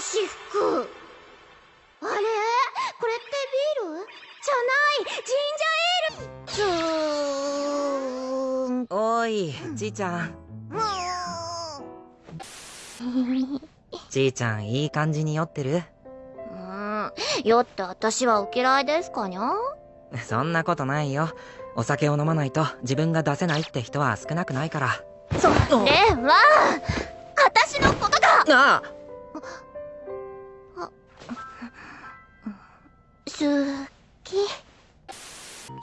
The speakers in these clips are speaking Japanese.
私服あれ？これってビール？じゃないジンジャーエール？おいじいちゃん。もじいちゃんいい感じに酔ってる？ううん。酔って私はお嫌いですかにゃ？そんなことないよ。お酒を飲まないと自分が出せないって人は少なくないから。それは私のことだあ好き。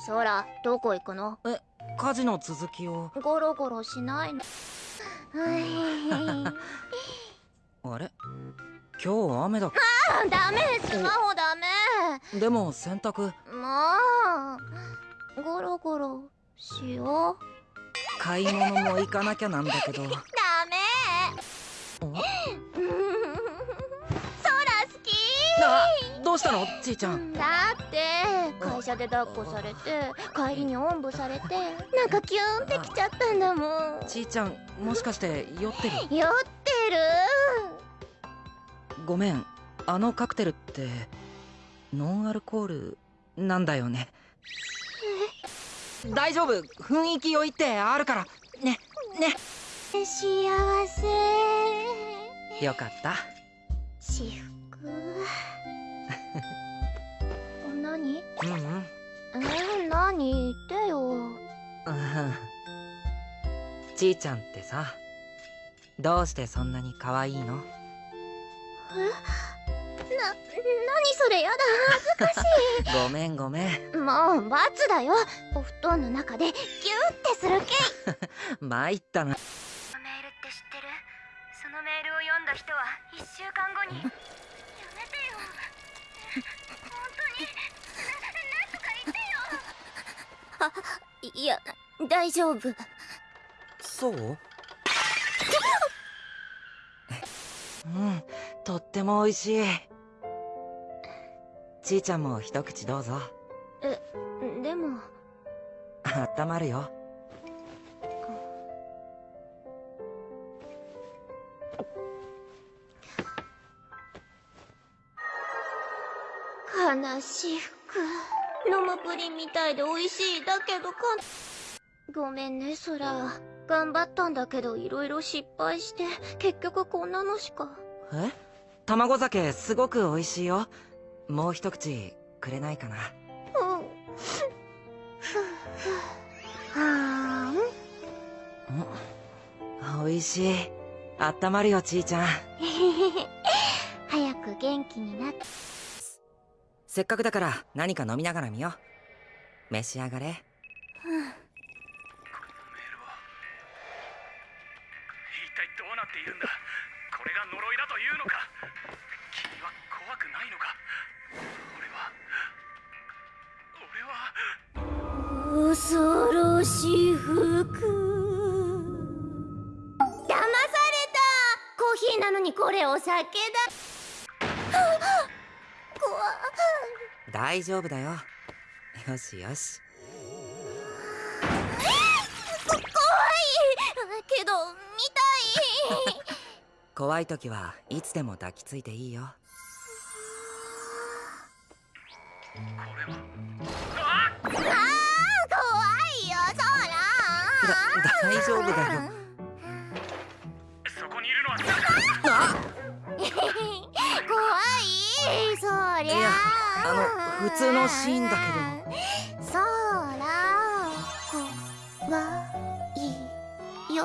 そらどこ行くの？え火事の続きを。ゴロゴロしないの。は いあれ？今日雨だ。あダメ！スマホダメ！でも洗濯。もうゴロゴロしよう。買い物も行かなきゃなんだけど。ダメうしたの？じいちゃん。だって会社で抱っこされて帰りにおんぶされてなんかキューンってきちゃったんだもん。じいちゃんもしかして酔ってる？酔ってる。ごめん。あのカクテルってノンアルコールなんだよね。大丈夫。雰囲気酔いってあるから。ねね。幸せ。よかった。私服何？うんうん。えー、何？言ってよ。うんじいちゃんってさどうしてそんなに可愛いの？え？な、何それ？やだ恥ずかし ごめんごめん。いもう罰だよ。お布団の中でギューってするけ 参ったな。メールって知ってる？そのメールを読んだ人は1週間後に本当に。ななんとか言ってよ。いや大丈夫。そう？うんとっても美味しい。ちいちゃんも一口どうぞ。でも。あったまるよ悲し服。飲むプリンみたいで美味しいだけどかごめんねソラ。頑張ったんだけど色々失敗して結局こんなのしか。え？卵酒すごく美味しいよ。もう一口くれないかな。うん。はーん。うん美味しい。あったまるよちいちゃん。早く元気になってせっかくだから何か飲みながら見よう。召し上がれ。メールは一体どうなっているんだ。これが呪いだというのか。君は怖くないのか。俺は俺は。恐ろしい服。騙された。コーヒーなのにこれお酒だ。怖大丈夫だよ。よしよし。こ怖い。けど見たい。怖い時はいつでも抱きついていいよ。あー怖いよそだ大丈夫だよりゃいやあの普通のシーンだけど。そら怖いよ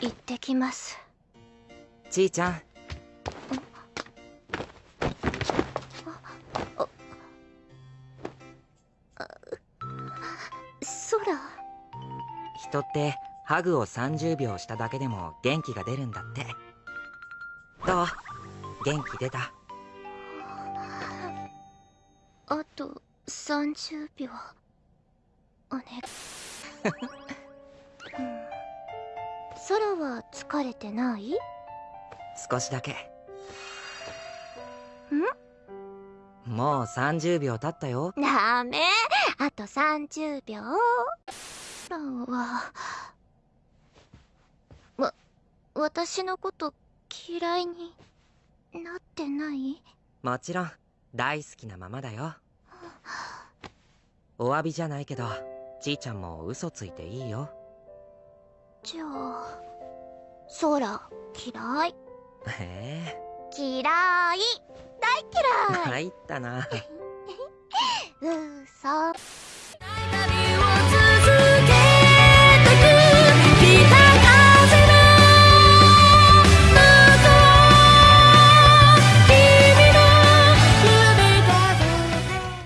行ってきます。ちいちゃん。そら人ってハグを30秒しただけでも元気が出るんだって。どう？元気出た？と30秒。おね うん。空は疲れてない？少しだけ。もう30秒経ったよ。ダメ。あと30秒。空は。わ私のこと嫌いになってない？もちろん大好きなままだよお詫びじゃないけどちいちゃんも嘘ついていいよ。じゃあ空嫌い？へえ。嫌い？大嫌い？参ったな。嘘